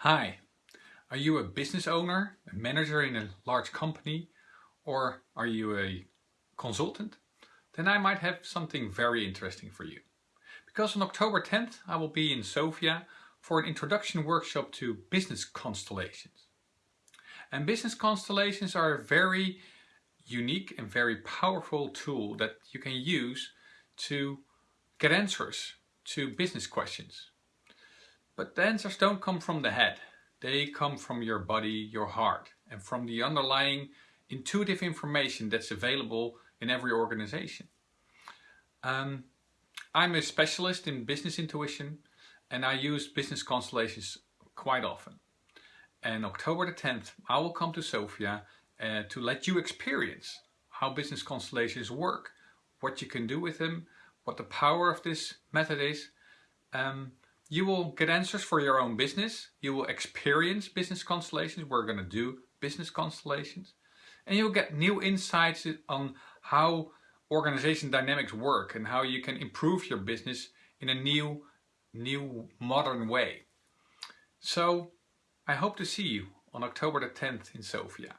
Hi, are you a business owner, a manager in a large company, or are you a consultant? Then I might have something very interesting for you. Because on October 10th I will be in Sofia for an introduction workshop to business constellations. And business constellations are a very unique and very powerful tool that you can use to get answers to business questions. But the answers don't come from the head. They come from your body, your heart, and from the underlying intuitive information that's available in every organization. Um, I'm a specialist in business intuition and I use business constellations quite often. And October the 10th, I will come to Sofia uh, to let you experience how business constellations work, what you can do with them, what the power of this method is, um, you will get answers for your own business. You will experience business constellations. We're going to do business constellations. And you'll get new insights on how organization dynamics work and how you can improve your business in a new, new modern way. So I hope to see you on October the 10th in Sofia.